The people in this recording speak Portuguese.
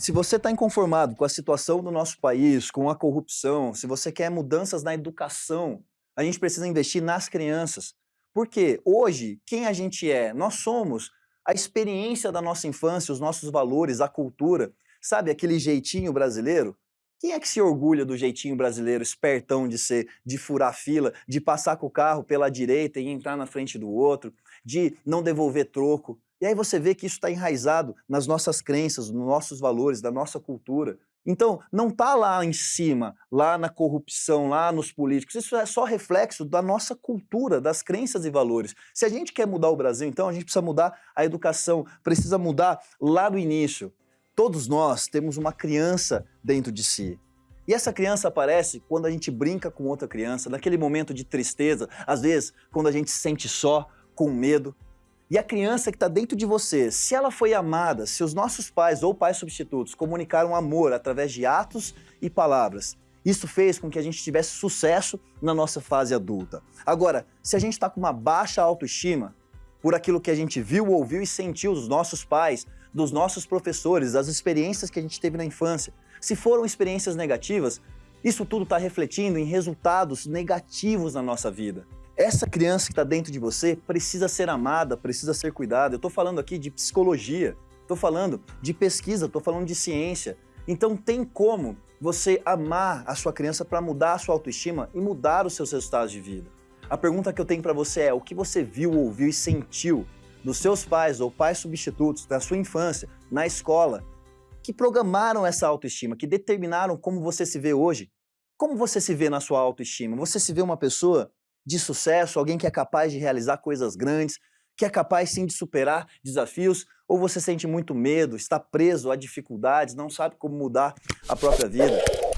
Se você está inconformado com a situação do nosso país, com a corrupção, se você quer mudanças na educação, a gente precisa investir nas crianças. Porque hoje, quem a gente é? Nós somos a experiência da nossa infância, os nossos valores, a cultura. Sabe aquele jeitinho brasileiro? Quem é que se orgulha do jeitinho brasileiro espertão de ser, de furar fila, de passar com o carro pela direita e entrar na frente do outro, de não devolver troco? E aí você vê que isso está enraizado nas nossas crenças, nos nossos valores, da nossa cultura. Então, não está lá em cima, lá na corrupção, lá nos políticos. Isso é só reflexo da nossa cultura, das crenças e valores. Se a gente quer mudar o Brasil, então a gente precisa mudar a educação, precisa mudar lá no início. Todos nós temos uma criança dentro de si. E essa criança aparece quando a gente brinca com outra criança, naquele momento de tristeza, às vezes quando a gente se sente só, com medo. E a criança que está dentro de você, se ela foi amada, se os nossos pais ou pais substitutos comunicaram amor através de atos e palavras, isso fez com que a gente tivesse sucesso na nossa fase adulta. Agora, se a gente está com uma baixa autoestima, por aquilo que a gente viu, ouviu e sentiu dos nossos pais, dos nossos professores, das experiências que a gente teve na infância, se foram experiências negativas, isso tudo está refletindo em resultados negativos na nossa vida. Essa criança que está dentro de você precisa ser amada, precisa ser cuidada. Eu estou falando aqui de psicologia, estou falando de pesquisa, estou falando de ciência. Então tem como você amar a sua criança para mudar a sua autoestima e mudar os seus resultados de vida. A pergunta que eu tenho para você é, o que você viu, ouviu e sentiu dos seus pais ou pais substitutos da sua infância, na escola, que programaram essa autoestima, que determinaram como você se vê hoje? Como você se vê na sua autoestima? Você se vê uma pessoa de sucesso, alguém que é capaz de realizar coisas grandes, que é capaz sim de superar desafios, ou você sente muito medo, está preso a dificuldades, não sabe como mudar a própria vida?